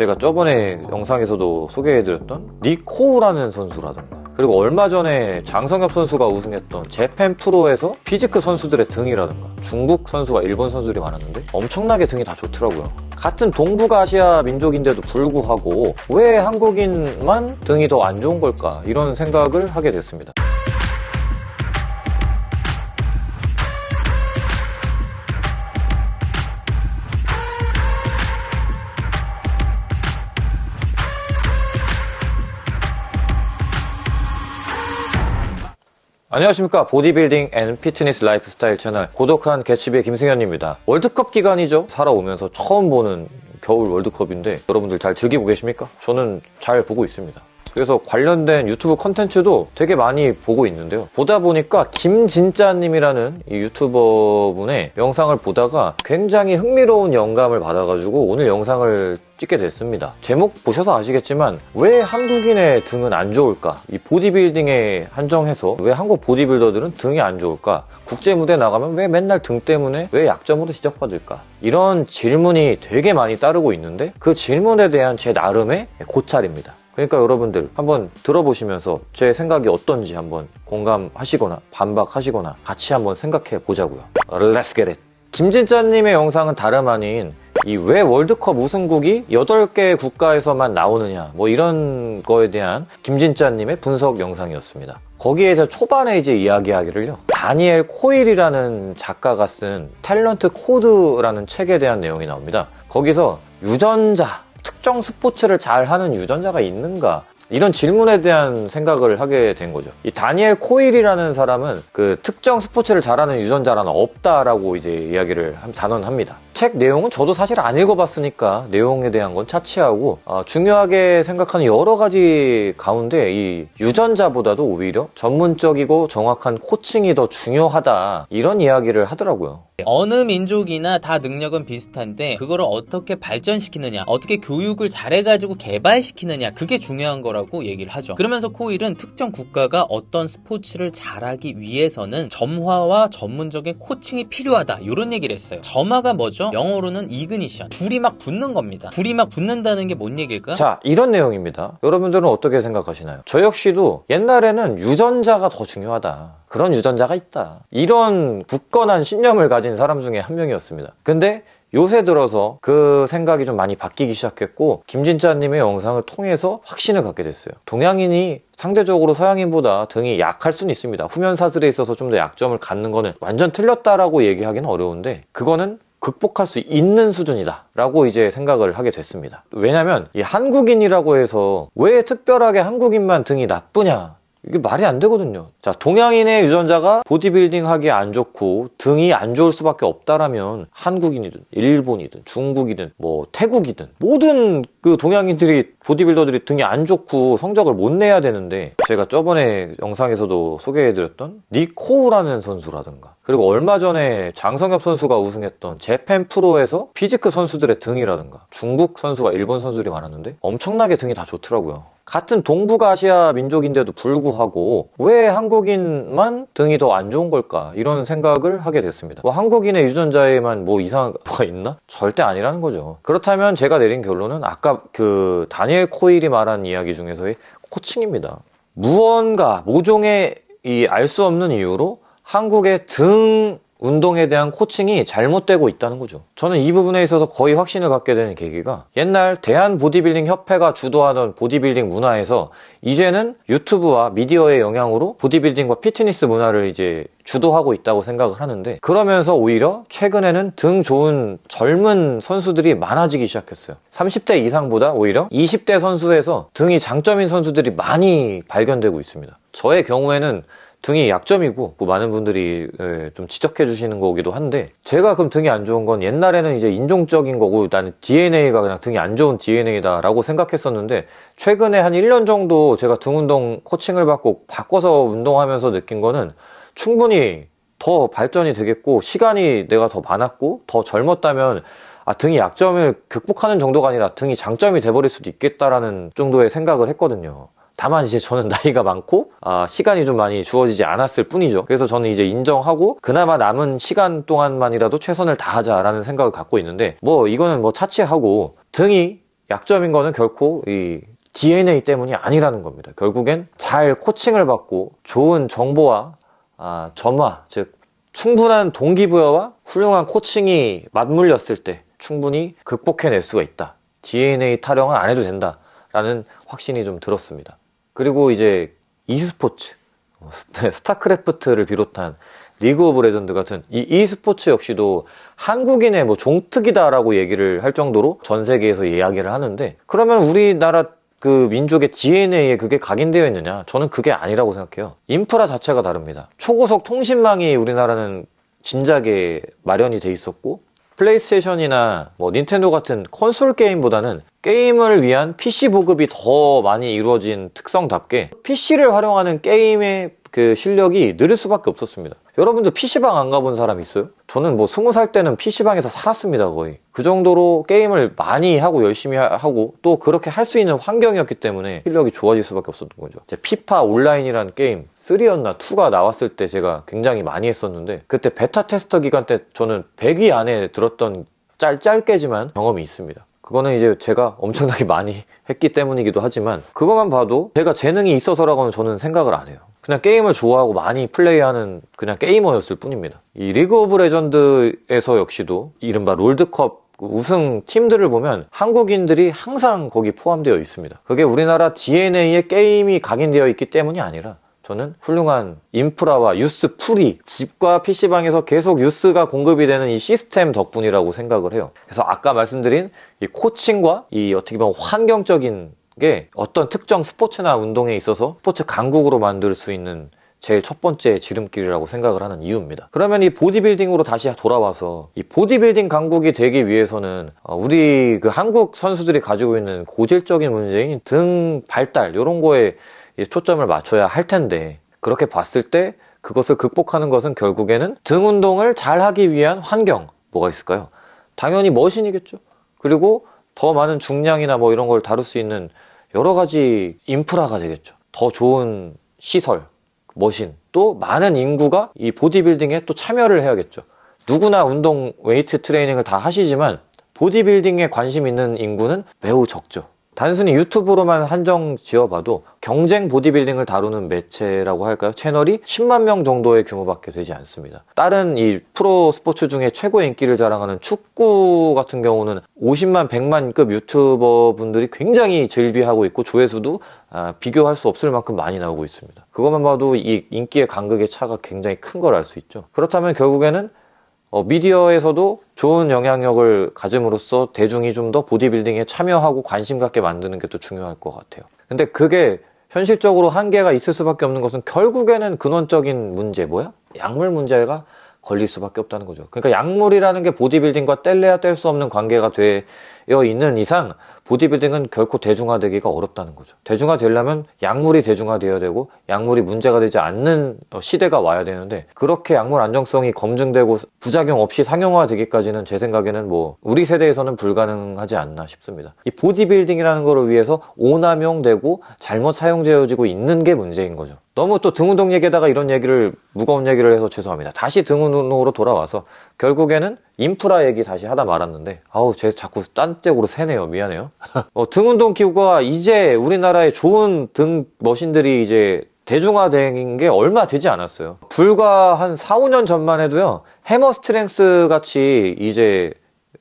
제가 저번에 영상에서도 소개해드렸던 니코우라는 선수라던가 그리고 얼마 전에 장성엽 선수가 우승했던 재팬 프로에서 피지크 선수들의 등이라던가 중국 선수와 일본 선수들이 많았는데 엄청나게 등이 다 좋더라고요. 같은 동북아시아 민족인데도 불구하고 왜 한국인만 등이 더 안 좋은 걸까 이런 생각을 하게 됐습니다 안녕하십니까. 보디빌딩 and 피트니스 라이프스타일 채널 고독한 개츠비의 김승현입니다. 월드컵 기간이죠? 살아오면서 처음 보는 겨울 월드컵인데 여러분들 잘 즐기고 계십니까? 저는 잘 보고 있습니다 그래서 관련된 유튜브 컨텐츠도 되게 많이 보고 있는데요. 보다 보니까 김진짜님이라는 이 유튜버 분의 영상을 보다가 굉장히 흥미로운 영감을 받아가지고 오늘 영상을 찍게 됐습니다. 제목 보셔서 아시겠지만 왜 한국인의 등은 안 좋을까? 이 보디빌딩에 한정해서 왜 한국 보디빌더들은 등이 안 좋을까? 국제 무대 나가면 왜 맨날 등 때문에 왜 약점으로 지적받을까? 이런 질문이 되게 많이 따르고 있는데 그 질문에 대한 제 나름의 고찰입니다. 그러니까 여러분들 한번 들어보시면서 제 생각이 어떤지 한번 공감하시거나 반박하시거나 같이 한번 생각해 보자고요. Let's get it. 김진짜님의 영상은 다름 아닌 이 왜 월드컵 우승국이 8개 국가에서만 나오느냐 뭐 이런 거에 대한 김진짜님의 분석 영상이었습니다. 거기에서 초반에 이제 이야기하기를요. 다니엘 코일이라는 작가가 쓴 탤런트 코드라는 책에 대한 내용이 나옵니다. 거기서 유전자 특정 스포츠를 잘 하는 유전자가 있는가 이런 질문에 대한 생각을 하게 된 거죠. 이 다니엘 코일이라는 사람은 그 특정 스포츠를 잘하는 유전자라는 없다라고 이제 이야기를 단언합니다. 책 내용은 저도 사실 안 읽어봤으니까 내용에 대한 건 차치하고 어, 중요하게 생각하는 여러 가지 가운데 이 유전자보다도 오히려 전문적이고 정확한 코칭이 더 중요하다 이런 이야기를 하더라고요. 어느 민족이나 다 능력은 비슷한데 그거를 어떻게 발전시키느냐 어떻게 교육을 잘해가지고 개발시키느냐 그게 중요한 거라고 얘기를 하죠 그러면서 코일은 특정 국가가 어떤 스포츠를 잘하기 위해서는 점화와 전문적인 코칭이 필요하다 이런 얘기를 했어요 점화가 뭐죠? 영어로는 이그니션 불이 막 붙는 겁니다 불이 막 붙는다는 게 뭔 얘기일까? 자 이런 내용입니다 여러분들은 어떻게 생각하시나요? 저 역시도 옛날에는 유전자가 더 중요하다 그런 유전자가 있다. 이런 굳건한 신념을 가진 사람 중에 한 명이었습니다. 근데 요새 들어서 그 생각이 좀 많이 바뀌기 시작했고 김진짜님의 영상을 통해서 확신을 갖게 됐어요. 동양인이 상대적으로 서양인보다 등이 약할 수는 있습니다. 후면 사슬에 있어서 좀 더 약점을 갖는 거는 완전 틀렸다라고 얘기하기는 어려운데 그거는 극복할 수 있는 수준이다 라고 이제 생각을 하게 됐습니다 왜냐면 이 한국인이라고 해서 왜 특별하게 한국인만 등이 나쁘냐 이게 말이 안 되거든요. 자, 동양인의 유전자가 보디빌딩 하기에 안 좋고 등이 안 좋을 수밖에 없다라면 한국인이든 일본이든 중국이든 뭐 태국이든 모든 그 동양인들이 보디빌더들이 등이 안 좋고 성적을 못 내야 되는데 제가 저번에 영상에서도 소개해드렸던 니코우라는 선수라든가 그리고 얼마 전에 장성엽 선수가 우승했던 재팬 프로에서 피지크 선수들의 등이라든가 중국 선수와 일본 선수들이 많았는데 엄청나게 등이 다 좋더라고요. 같은 동북아시아 민족인데도 불구하고 왜 한국인만 등이 더 안 좋은 걸까 이런 생각을 하게 됐습니다 뭐 한국인의 유전자에만 뭐 이상한 거가 있나? 절대 아니라는 거죠 그렇다면 제가 내린 결론은 아까 그 다니엘 코일이 말한 이야기 중에서의 코칭입니다 무언가 모종의 이 알 수 없는 이유로 한국의 등 운동에 대한 코칭이 잘못되고 있다는 거죠. 저는 이 부분에 있어서 거의 확신을 갖게 되는 계기가 옛날 대한 보디빌딩 협회가 주도하던 보디빌딩 문화에서 이제는 유튜브와 미디어의 영향으로 보디빌딩과 피트니스 문화를 이제 주도하고 있다고 생각을 하는데 그러면서 오히려 최근에는 등 좋은 젊은 선수들이 많아지기 시작했어요 30대 이상보다 오히려 20대 선수에서 등이 장점인 선수들이 많이 발견되고 있습니다 저의 경우에는 등이 약점이고 뭐 많은 분들이 예, 좀 지적해 주시는 거기도 한데 제가 그럼 등이 안 좋은 건 옛날에는 이제 인종적인 거고 나는 DNA가 그냥 등이 안 좋은 DNA다 라고 생각했었는데 최근에 한 1년 정도 제가 등 운동 코칭을 받고 바꿔서 운동하면서 느낀 거는 충분히 더 발전이 되겠고 시간이 내가 더 많았고 더 젊었다면 아, 등이 약점을 극복하는 정도가 아니라 등이 장점이 돼버릴 수도 있겠다라는 정도의 생각을 했거든요 다만 이제 저는 나이가 많고 아, 시간이 좀 많이 주어지지 않았을 뿐이죠 그래서 저는 이제 인정하고 그나마 남은 시간 동안만이라도 최선을 다하자라는 생각을 갖고 있는데 뭐 이거는 뭐 차치하고 등이 약점인 거는 결코 이 DNA 때문이 아니라는 겁니다. 결국엔 잘 코칭을 받고 좋은 정보와 아, 점화, 즉 충분한 동기부여와 훌륭한 코칭이 맞물렸을 때 충분히 극복해낼 수가 있다. DNA 타령은 안 해도 된다 라는 확신이 좀 들었습니다. 그리고 이제 e스포츠, 스타크래프트를 비롯한 리그 오브 레전드 같은 이 e스포츠 역시도 한국인의 뭐 종특이다라고 얘기를 할 정도로 전 세계에서 이야기를 하는데 그러면 우리나라 그 민족의 DNA에 그게 각인되어 있느냐? 저는 그게 아니라고 생각해요. 인프라 자체가 다릅니다. 초고속 통신망이 우리나라는 진작에 마련이 돼 있었고 플레이스테이션이나 뭐 닌텐도 같은 콘솔 게임보다는 게임을 위한 PC 보급이 더 많이 이루어진 특성답게 PC를 활용하는 게임의 그 실력이 느릴 수밖에 없었습니다. 여러분들 PC방 안 가본 사람 있어요? 저는 뭐 스무 살 때는 PC방에서 살았습니다, 거의. 그 정도로 게임을 많이 하고 열심히 하- 하고 또 그렇게 할 수 있는 환경이었기 때문에 실력이 좋아질 수밖에 없었던 거죠. 피파 온라인이라는 게임 3였나 2가 나왔을 때 제가 굉장히 많이 했었는데 그때 베타 테스터 기간 때 저는 100위 안에 들었던 짧, 짧게지만 경험이 있습니다. 그거는 이제 제가 엄청나게 많이 했기 때문이기도 하지만 그것만 봐도 제가 재능이 있어서라고는 저는 생각을 안 해요. 그냥 게임을 좋아하고 많이 플레이하는 그냥 게이머였을 뿐입니다. 이 리그 오브 레전드에서 역시도 이른바 롤드컵 그 우승 팀들을 보면 한국인들이 항상 거기 포함되어 있습니다. 그게 우리나라 DNA에 게임이 각인되어 있기 때문이 아니라 저는 훌륭한 인프라와 youth pool이 집과 PC방에서 계속 유스가 공급이 되는 이 시스템 덕분이라고 생각을 해요. 그래서 아까 말씀드린 이 코칭과 이 어떻게 보면 환경적인 게 어떤 특정 스포츠나 운동에 있어서 스포츠 강국으로 만들 수 있는 제일 첫 번째 지름길이라고 생각을 하는 이유입니다. 그러면 이 보디빌딩으로 다시 돌아와서 이 보디빌딩 강국이 되기 위해서는 어, 우리 그 한국 선수들이 가지고 있는 고질적인 문제인 등 발달 이런 거에 이 초점을 맞춰야 할 텐데 그렇게 봤을 때 그것을 극복하는 것은 결국에는 등 운동을 잘 하기 위한 환경 뭐가 있을까요? 당연히 머신이겠죠. 그리고 더 많은 중량이나 뭐 이런 걸 다룰 수 있는 여러 가지 인프라가 되겠죠. 더 좋은 시설, 머신, 또 많은 인구가 이 보디빌딩에 또 참여를 해야겠죠. 누구나 운동 웨이트 트레이닝을 다 하시지만 보디빌딩에 관심 있는 인구는 매우 적죠. 단순히 유튜브로만 한정 지어봐도 경쟁 보디빌딩을 다루는 매체라고 할까요? 채널이 10만 명 정도의 규모밖에 되지 않습니다. 다른 이 프로 스포츠 중에 최고 인기를 자랑하는 축구 같은 경우는 50만, 100만급 유튜버 분들이 굉장히 즐비하고 있고 조회수도 아, 비교할 수 없을 만큼 많이 나오고 있습니다. 그것만 봐도 이 인기의 간극의 차가 굉장히 큰 걸 알 수 있죠. 그렇다면 결국에는 어, 미디어에서도 좋은 영향력을 가짐으로써 대중이 좀 더 보디빌딩에 참여하고 관심 갖게 만드는 게 또 중요할 것 같아요. 근데 그게 현실적으로 한계가 있을 수밖에 없는 것은 결국에는 근원적인 문제 뭐야? 약물 문제가 걸릴 수밖에 없다는 거죠. 그러니까 약물이라는 게 보디빌딩과 뗄래야 뗄 수 없는 관계가 되어 있는 이상 보디빌딩은 결코 대중화되기가 어렵다는 거죠. 대중화되려면 약물이 대중화되어야 되고 약물이 문제가 되지 않는 어, 시대가 와야 되는데 그렇게 약물 안정성이 검증되고 부작용 없이 상용화되기까지는 제 생각에는 뭐 우리 세대에서는 불가능하지 않나 싶습니다. 이 보디빌딩이라는 거를 위해서 오남용되고 잘못 사용되어지고 있는 게 문제인 거죠. 너무 또 등운동 얘기에다가 이런 얘기를 무거운 얘기를 해서 죄송합니다. 다시 등운동으로 돌아와서 결국에는 인프라 얘기 다시 하다 말았는데 아우 제 자꾸 딴 쪽으로 새네요. 미안해요. 어, 등 운동 기구가 이제 우리나라에 좋은 등 머신들이 이제 대중화된 게 얼마 되지 않았어요. 불과 한 4, 5년 전만 해도요. 해머 스트렝스 같이 이제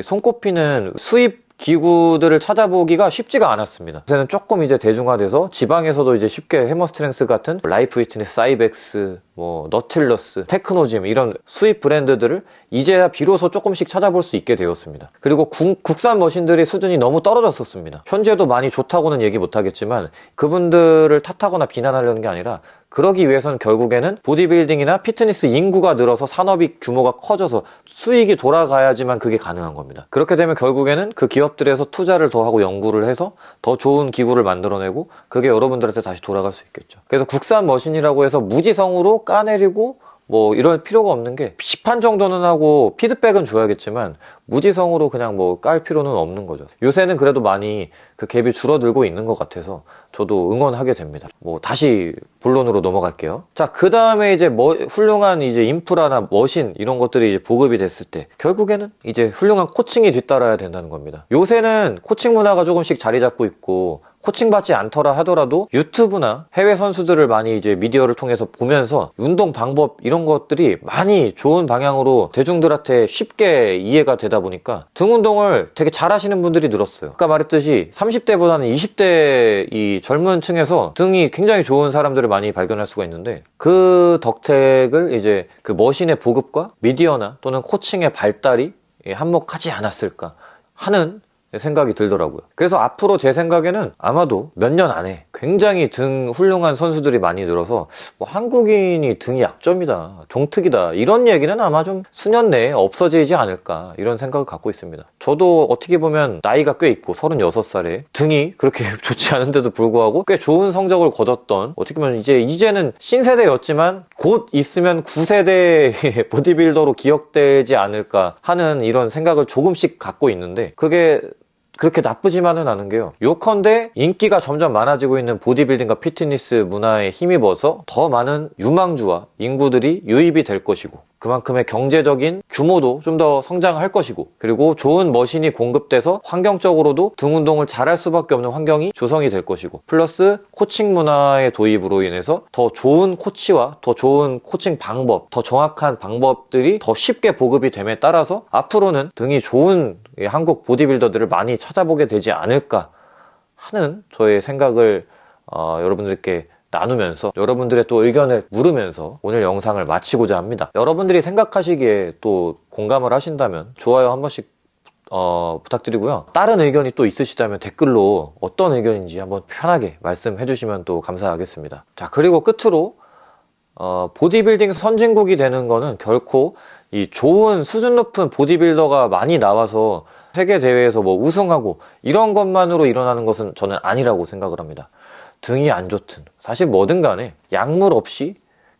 손꼽히는 수입 기구들을 찾아보기가 쉽지가 않았습니다. 요새는 조금 이제 대중화돼서 지방에서도 이제 쉽게 해머스트렝스 같은 라이프 피트니스, 사이벡스, 뭐 너틸러스, 테크노짐 이런 수입 브랜드들을 이제야 비로소 조금씩 찾아볼 수 있게 되었습니다. 그리고 국, 국산 머신들의 수준이 너무 떨어졌었습니다. 현재도 많이 좋다고는 얘기 못하겠지만 그분들을 탓하거나 비난하려는 게 아니라 그러기 위해서는 결국에는 보디빌딩이나 피트니스 인구가 늘어서 산업이 규모가 커져서 수익이 돌아가야지만 그게 가능한 겁니다. 그렇게 되면 결국에는 그 기업들에서 투자를 더 하고 연구를 해서 더 좋은 기구를 만들어내고 그게 여러분들한테 다시 돌아갈 수 있겠죠. 그래서 국산 머신이라고 해서 무지성으로 까내리고 뭐 이럴 필요가 없는 게 비판 정도는 하고 피드백은 줘야겠지만 무지성으로 그냥 뭐 깔 필요는 없는 거죠. 요새는 그래도 많이 그 갭이 줄어들고 있는 것 같아서 저도 응원하게 됩니다. 뭐 다시 본론으로 넘어갈게요. 자, 그 다음에 이제 뭐 훌륭한 이제 인프라나 머신 이런 것들이 이제 보급이 됐을 때 결국에는 이제 훌륭한 코칭이 뒤따라야 된다는 겁니다. 요새는 코칭 문화가 조금씩 자리 잡고 있고 코칭 받지 않더라 하더라도 유튜브나 해외 선수들을 많이 이제 미디어를 통해서 보면서 운동 방법 이런 것들이 많이 좋은 방향으로 대중들한테 쉽게 이해가 되다 보니까 등 운동을 되게 잘하시는 분들이 늘었어요. 아까 말했듯이 30대보다는 20대 이 젊은 층에서 등이 굉장히 좋은 사람들을 많이 발견할 수가 있는데 그 덕택을 이제 그 머신의 보급과 미디어나 또는 코칭의 발달이 한몫하지 않았을까 하는 생각이 들더라고요. 그래서 앞으로 제 생각에는 아마도 몇 년 안에 굉장히 등 훌륭한 선수들이 많이 늘어서 뭐 한국인이 등이 약점이다, 종특이다 이런 얘기는 아마 좀 수년 내에 없어지지 않을까 이런 생각을 갖고 있습니다. 저도 어떻게 보면 나이가 꽤 있고 36살에 등이 그렇게 좋지 않은데도 불구하고 꽤 좋은 성적을 거뒀던 어떻게 보면 이제 이제는 신세대였지만 곧 있으면 9세대 보디빌더로 기억되지 않을까 하는 이런 생각을 조금씩 갖고 있는데 그게 그렇게 나쁘지만은 않은 게요. 요컨대 인기가 점점 많아지고 있는 보디빌딩과 피트니스 문화에 힘입어서 더 많은 유망주와 인구들이 유입이 될 것이고 그만큼의 경제적인 규모도 좀 더 성장할 것이고 그리고 좋은 머신이 공급돼서 환경적으로도 등 운동을 잘할 수밖에 없는 환경이 조성이 될 것이고 플러스 코칭 문화의 도입으로 인해서 더 좋은 코치와 더 좋은 코칭 방법, 더 정확한 방법들이 더 쉽게 보급이 됨에 따라서 앞으로는 등이 좋은 이 한국 보디빌더들을 많이 찾아보게 되지 않을까 하는 저의 생각을 어, 여러분들께 나누면서 여러분들의 또 의견을 물으면서 오늘 영상을 마치고자 합니다. 여러분들이 생각하시기에 또 공감을 하신다면 좋아요 한 번씩 어, 부탁드리고요. 다른 의견이 또 있으시다면 댓글로 어떤 의견인지 한번 편하게 말씀해 주시면 또 감사하겠습니다. 자, 그리고 끝으로 어, 보디빌딩 선진국이 되는 거는 결코 이 좋은 수준 높은 보디빌더가 많이 나와서 세계 대회에서 뭐 우승하고 이런 것만으로 일어나는 것은 저는 아니라고 생각을 합니다. 등이 안 좋든 사실 뭐든 간에 약물 없이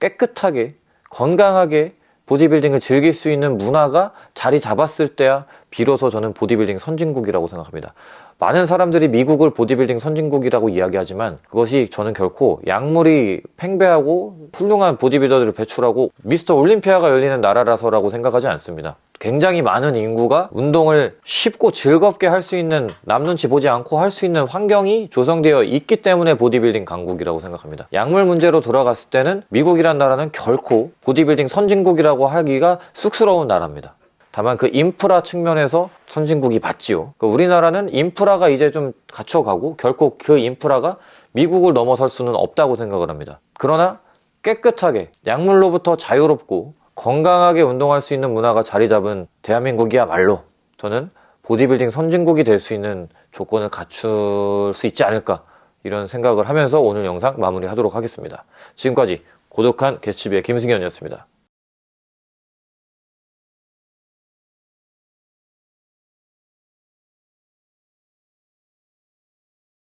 깨끗하게 건강하게 보디빌딩을 즐길 수 있는 문화가 자리 잡았을 때야 비로소 저는 보디빌딩 선진국이라고 생각합니다. 많은 사람들이 미국을 보디빌딩 선진국이라고 이야기하지만 그것이 저는 결코 약물이 팽배하고 훌륭한 보디빌더들을 배출하고 미스터 올림피아가 열리는 나라라서라고 생각하지 않습니다. 굉장히 많은 인구가 운동을 쉽고 즐겁게 할 수 있는 남 눈치 보지 않고 할 수 있는 환경이 조성되어 있기 때문에 보디빌딩 강국이라고 생각합니다. 약물 문제로 들어갔을 때는 미국이란 나라는 결코 보디빌딩 선진국이라고 하기가 쑥스러운 나라입니다. 다만 그 인프라 측면에서 선진국이 맞지요. 그 우리나라는 인프라가 이제 좀 갖춰가고 결코 그 인프라가 미국을 넘어설 수는 없다고 생각을 합니다. 그러나 깨끗하게 약물로부터 자유롭고 건강하게 운동할 수 있는 문화가 자리 잡은 대한민국이야말로 저는 보디빌딩 선진국이 될 수 있는 조건을 갖출 수 있지 않을까 이런 생각을 하면서 오늘 영상 마무리하도록 하겠습니다. 지금까지 고독한 개츠비의 김승현이었습니다.